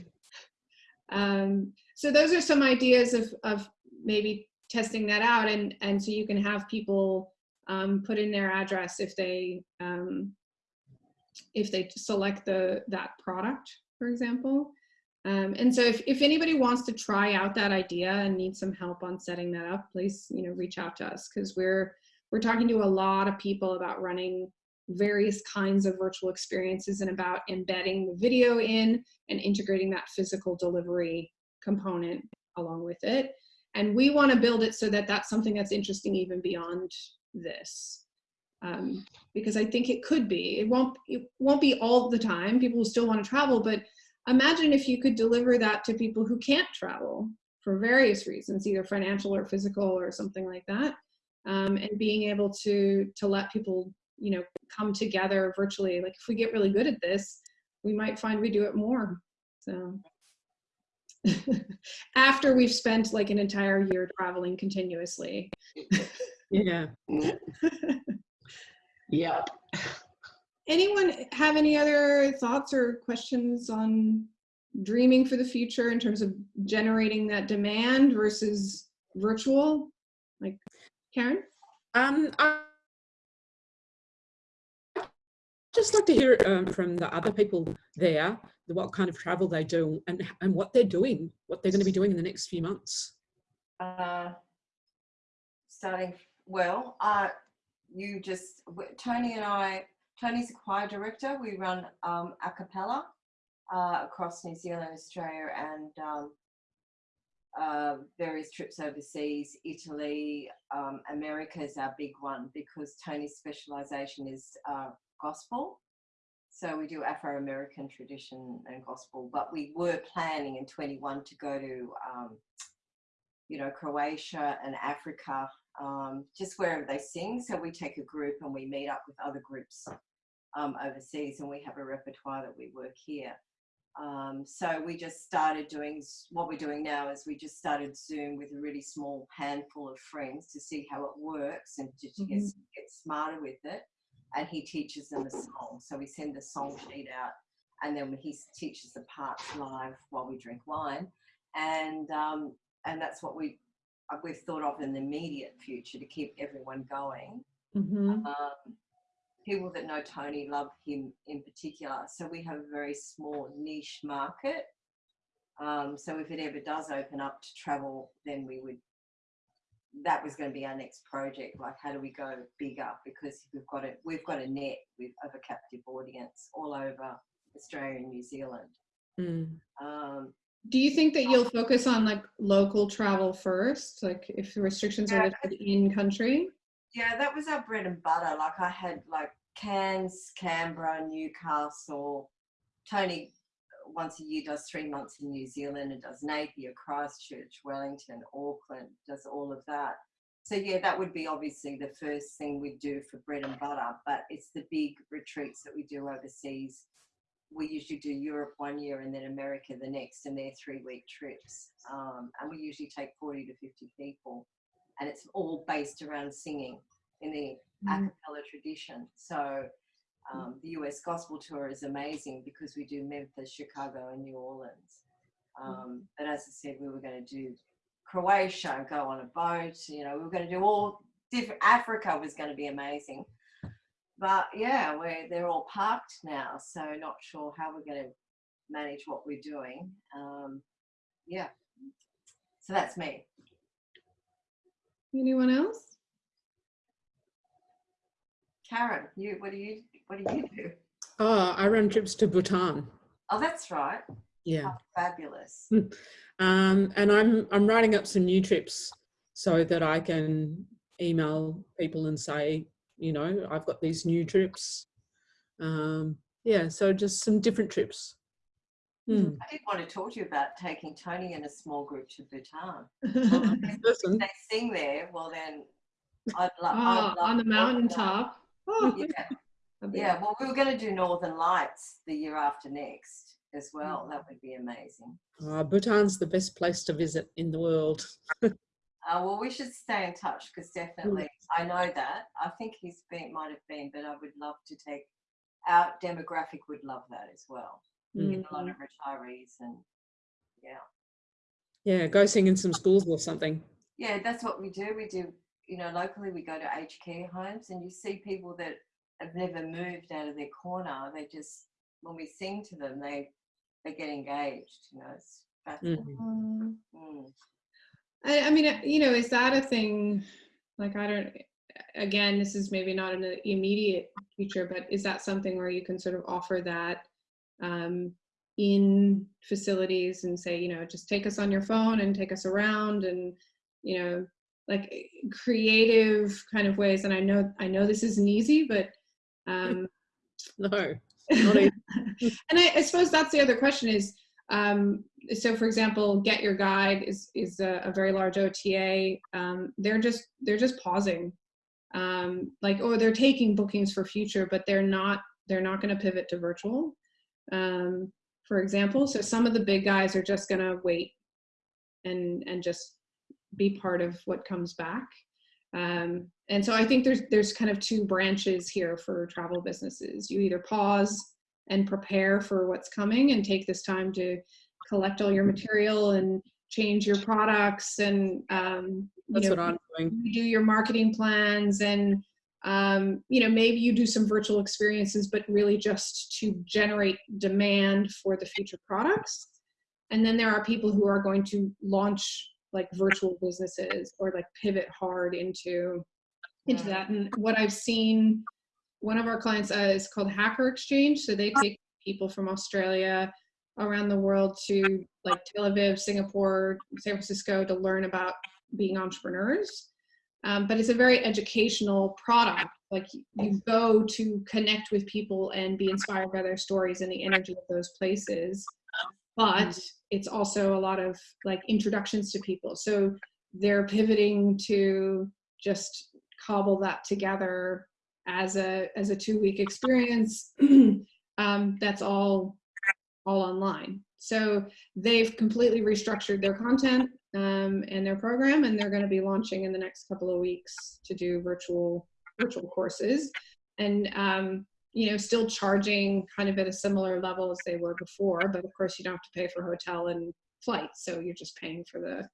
um, so those are some ideas of of maybe testing that out and and so you can have people um, put in their address if they um, if they select the that product for example um, and so if, if anybody wants to try out that idea and needs some help on setting that up, please, you know, reach out to us because we're, we're talking to a lot of people about running various kinds of virtual experiences and about embedding the video in and integrating that physical delivery component along with it. And we want to build it so that that's something that's interesting even beyond this. Um, because I think it could be. It won't. It won't be all the time. People will still want to travel, but imagine if you could deliver that to people who can't travel for various reasons, either financial or physical or something like that, um, and being able to to let people, you know, come together virtually. Like if we get really good at this, we might find we do it more. So after we've spent like an entire year traveling continuously. Yeah. Yep. Anyone have any other thoughts or questions on dreaming for the future in terms of generating that demand versus virtual? Like Karen? Um, I just like to hear um, from the other people there, the, what kind of travel they do and, and what they're doing, what they're going to be doing in the next few months. Uh, starting well, uh, you just Tony and I. Tony's a choir director. We run um, a cappella uh, across New Zealand, Australia, and um, uh, various trips overseas. Italy, um, America is our big one because Tony's specialisation is uh, gospel. So we do Afro-American tradition and gospel, but we were planning in 21 to go to um, you know, Croatia and Africa, um, just wherever they sing. So we take a group and we meet up with other groups um, overseas and we have a repertoire that we work here. Um, so we just started doing what we're doing now is we just started Zoom with a really small handful of friends to see how it works and to, to get, get smarter with it. And he teaches them a song. So we send the song sheet out and then he teaches the parts live while we drink wine. And um, and that's what we uh, we've thought of in the immediate future to keep everyone going. Mm-hmm. Um, people that know Tony love him in particular, so we have a very small niche market. Um, so if it ever does open up to travel, then we would that was going to be our next project. Like, how do we go bigger? Because we've got it, we've got a net with of a captive audience all over Australia and New Zealand. Mm. Um, Do you think that you'll focus on like local travel first? Like if the restrictions are Yeah. lifted in country? Yeah, that was our bread and butter. Like, I had like Cairns, Canberra, Newcastle. Tony once a year does three months in New Zealand and does Napier, Christchurch, Wellington, Auckland, does all of that. So yeah, that would be obviously the first thing we do for bread and butter, but it's the big retreats that we do overseas. We usually do Europe one year and then America the next, and they're three week trips. Um, and we usually take 40 to 50 people, and it's all based around singing in the a Mm. cappella tradition. So um, the US Gospel Tour is amazing because we do Memphis, Chicago, and New Orleans. Um, but as I said, we were going to do Croatia, go on a boat. You know, we were going to do all different. Africa was going to be amazing. But yeah, we're they're all parked now, so not sure how we're going to manage what we're doing. Um, yeah, so that's me. Anyone else? Karen, you what do you what do you do? Oh, I run trips to Bhutan. Oh, that's right. Yeah. Fabulous. Um, and I'm I'm writing up some new trips so that I can email people and say, you know, I've got these new trips. Um, yeah, so just some different trips. Hmm. I did want to talk to you about taking Tony and a small group to Bhutan. Listen, If they sing there, well then, I'd, lo- Oh, I'd love on the mountaintop. Oh, Yeah, yeah. Well, we were going to do Northern Lights the year after next as well. That would be amazing. uh, Bhutan's the best place to visit in the world. Uh, well, we should stay in touch because definitely I know that. I think he's been might have been, but I would love to take. Our demographic would love that as well. We get a lot of retirees and yeah. Yeah, go sing in some schools or something. Yeah, that's what we do. We do, you know, locally we go to aged care homes and you see people that have never moved out of their corner. They just, when we sing to them, they they get engaged. You know, it's fascinating. Mm. Mm. I, I mean, you know, is that a thing? Like, I don't. Again, this is maybe not in the immediate future, but is that something where you can sort of offer that um, in facilities and say, you know, just take us on your phone and take us around, and you know, like eh, creative kind of ways. And I know, I know this isn't easy, but um, No, and I, I suppose that's the other question is um, so for example GetYourGuide is is a, a very large ota um, they're just they're just pausing. Um, like oh they're taking bookings for future but they're not they're not going to pivot to virtual um, for example so some of the big guys are just going to wait and and just be part of what comes back um, and so i think there's there's kind of two branches here for travel businesses you either pause and prepare for what's coming and take this time to collect all your material and change your products and um, you That's know, what I'm doing. do your marketing plans and um, you know maybe you do some virtual experiences but really just to generate demand for the future products. And then there are people who are going to launch like virtual businesses or like pivot hard into into that. And what i've seen one of our clients uh, is called hacker exchange. So they take people from australia around the world to like tel aviv singapore san francisco to learn about being entrepreneurs um, but it's a very educational product. Like you go to connect with people and be inspired by their stories and the energy of those places. But it's also a lot of like introductions to people. So they're pivoting to just cobble that together as a as a two week experience. Um, that's all all online. So they've completely restructured their content um, and their program and they're going to be launching in the next couple of weeks to do virtual virtual courses and um, you know still charging kind of at a similar level as they were before but of course you don't have to pay for hotel and flights so you're just paying for the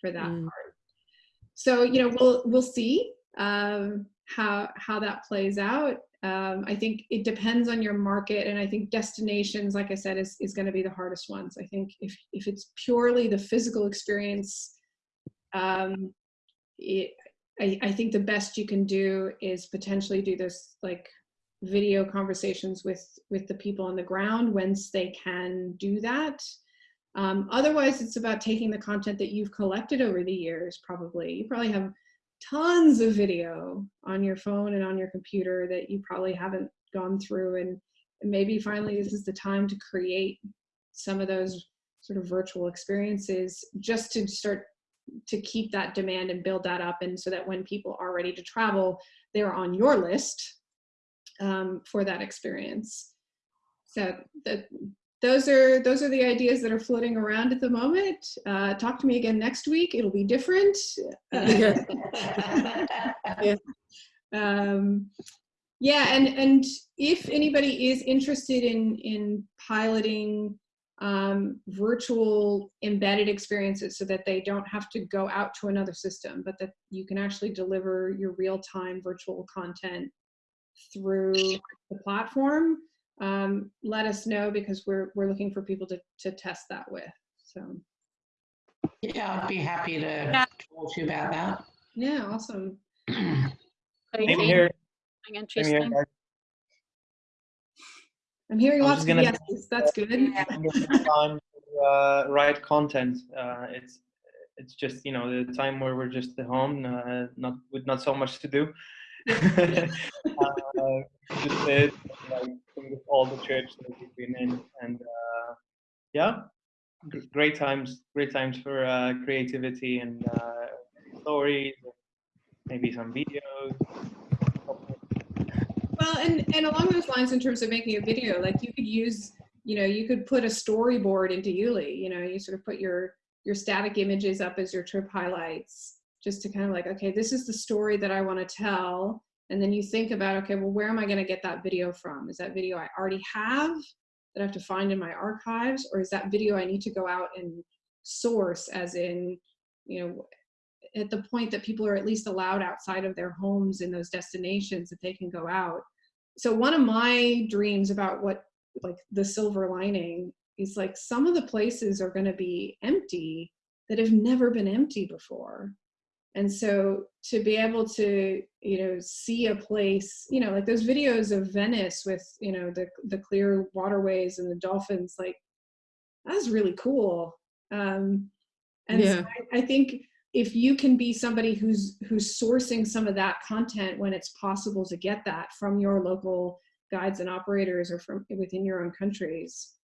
for that Mm. part so you know we'll we'll see um, how how that plays out um, i think it depends on your market and i think destinations like i said is, is going to be the hardest ones i think if if it's purely the physical experience um, it, I, I think the best you can do is potentially do this like video conversations with with the people on the ground once they can do that. Um, otherwise, it's about taking the content that you've collected over the years. Probably you probably have tons of video on your phone and on your computer that you probably haven't gone through. And maybe finally this is the time to create some of those sort of virtual experiences just to start to keep that demand and build that up. And so that when people are ready to travel they're on your list um, for that experience. So that those are those are the ideas that are floating around at the moment uh, talk to me again next week it'll be different Yeah. Yeah. um, yeah and and if anybody is interested in in piloting um, virtual embedded experiences so that they don't have to go out to another system, but that you can actually deliver your real-time virtual content through the platform. Um, let us know because we're we're looking for people to to test that with. So Yeah, I'd be happy to Yeah. talk to you about that. yeah, awesome. Same Crazy, here. something Same here. I'm hearing I lots just of gonna- yeses. That's good. Yeah. Time to uh, write content. Uh, it's it's just you know the time where we're just at home, uh, not with not so much to do. uh, just it, like all the trips that we've been in, and uh, yeah, great times, great times for uh, creativity and uh, stories, maybe some videos. Well, and and along those lines, in terms of making a video, like you could use, you know, you could put a storyboard into YouLi. You know, you sort of put your your static images up as your trip highlights, just to kind of like, okay, this is the story that I want to tell, and then you think about, okay, well, where am I going to get that video from? Is that video I already have that I have to find in my archives, or is that video I need to go out and source, as in, you know, at the point that people are at least allowed outside of their homes in those destinations that they can go out. So one of my dreams about what like the silver lining is like some of the places are going to be empty that have never been empty before. And so to be able to, you know, see a place, you know, like those videos of Venice with, you know, the the clear waterways and the dolphins, like that's really cool. Um, and so I, I think if you can be somebody who's who's sourcing some of that content when it's possible to get that from your local guides and operators or from within your own countries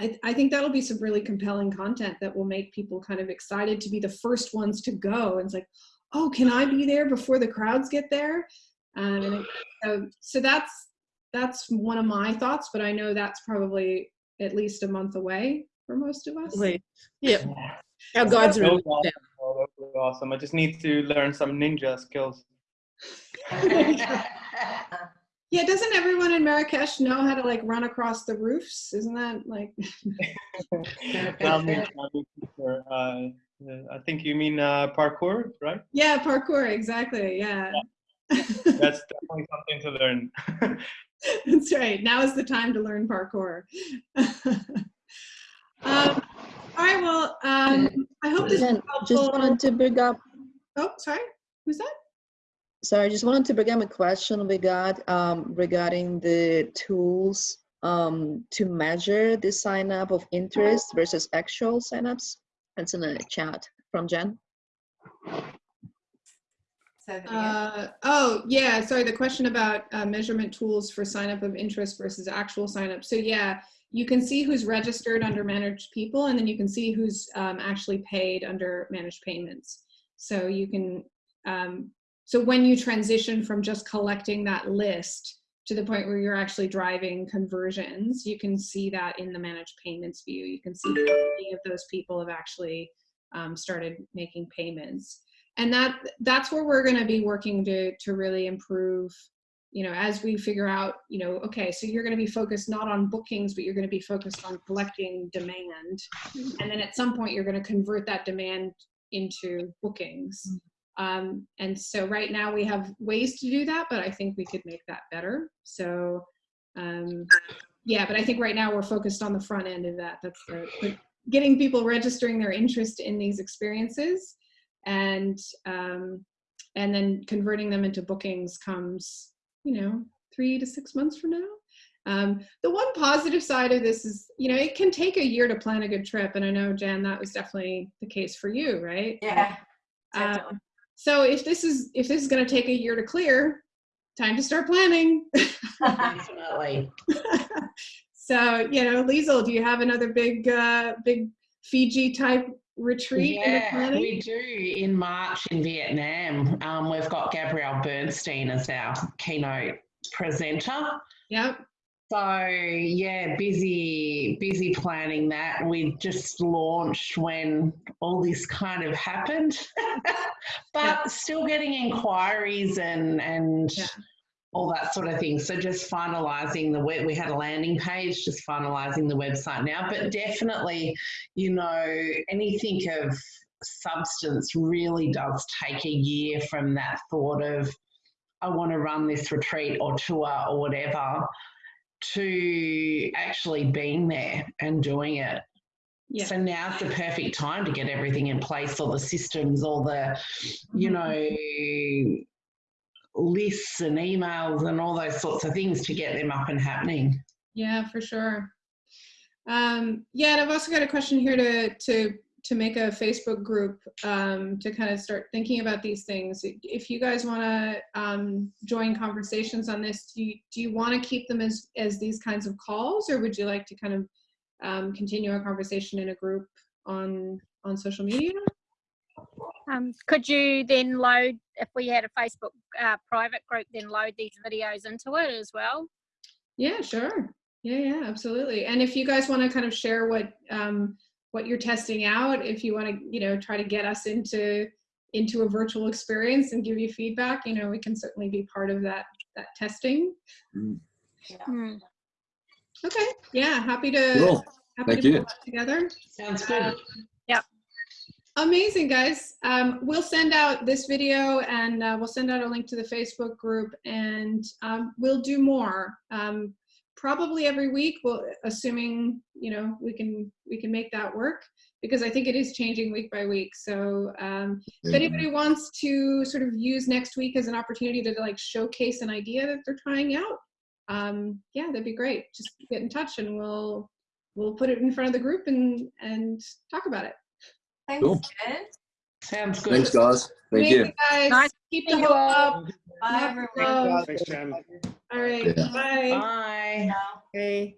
I, I think that'll be some really compelling content that will make people kind of excited to be the first ones to go and it's like oh can i be there before the crowds get there um, and it, so, so that's that's one of my thoughts but i know that's probably at least a month away for most of us Wait. Yep. Our guides are. That in was awesome. Oh, that was awesome. I just need to learn some ninja skills. Yeah, doesn't everyone in Marrakesh know how to like run across the roofs? Isn't that like I'll make- I'll make sure, uh, I think you mean uh, parkour, right? Yeah, parkour, exactly. Yeah. That's definitely something to learn. That's right. Now is the time to learn parkour. um, all right, well, um, I hope this Jen, helpful. just wanted to bring up, Oh, sorry. Who's that? Sorry, I just wanted to bring up a question we got um, regarding the tools um, to measure the sign up of interest versus actual signups. That's in the chat from Jen. So that. Uh, oh, yeah. Sorry, the question about uh, measurement tools for sign up of interest versus actual sign up. So, yeah, you can see who's registered under managed people, and then you can see who's um, actually paid under managed payments. So, you can, um, so when you transition from just collecting that list to the point where you're actually driving conversions, you can see that in the managed payments view. You can see how many of those people have actually um, started making payments. And that that's where we're going to be working to to really improve you know as we figure out you know okay so you're going to be focused not on bookings but you're going to be focused on collecting demand. And then at some point you're going to convert that demand into bookings um, and so right now we have ways to do that but i think we could make that better so um, yeah but i think right now we're focused on the front end of that that's the, getting people registering their interest in these experiences and um, and then converting them into bookings comes, you know, three to six months from now. Um, the one positive side of this is, you know, it can take a year to plan a good trip, and I know Jan, that was definitely the case for you, right? Yeah. Um. So if this is if this is going to take a year to clear, time to start planning. Definitely. so you know, Liesl, do you have another big uh, big Fiji type retreat in the Yeah, we do in March in Vietnam. Um, we've got Gabrielle Bernstein as our keynote presenter. Yep. So yeah, busy, busy planning that. We just launched when all this kind of happened, but Yeah. still getting inquiries and and Yeah. all that sort of thing. So just finalising the web. We had a landing page, just finalising the website now. But definitely, you know, anything of substance really does take a year from that thought of I want to run this retreat or tour or whatever to actually being there and doing it. Yeah. So now's the perfect time to get everything in place, all the systems, all the, you Mhm. know, lists and emails and all those sorts of things to get them up and happening. Yeah, for sure. Um, yeah, and I've also got a question here to to to make a Facebook group um, to kind of start thinking about these things. If you guys want to um, join conversations on this, do you, do you want to keep them as as these kinds of calls, or would you like to kind of um, continue a conversation in a group on on social media? Um, could you then load, if we had a Facebook uh, private group, then load these videos into it as well? Yeah, sure. Yeah, yeah, absolutely. And if you guys want to kind of share what um, what you're testing out, if you want to, you know, try to get us into into a virtual experience and give you feedback, you know, we can certainly be part of that that testing. Hmm. Okay. Yeah, happy to Cool. happy Thank to you. together. Sounds good. Yeah amazing, guys. Um, we'll send out this video and uh, we'll send out a link to the Facebook group and um, we'll do more. Um, probably every week, we'll, assuming, you know, we can, we can make that work because I think it is changing week by week. So um, if anybody wants to sort of use next week as an opportunity to like showcase an idea that they're trying out, um, yeah, that'd be great. Just get in touch and we'll, we'll put it in front of the group and, and talk about it. Thanks, Cool. Jen. Sounds good. Thanks, guys. Thank you. Amazing, guys. Nice Keep the you hope up. Bye, everyone. Thanks, Jen. All right. Yeah. Bye. Bye. Okay.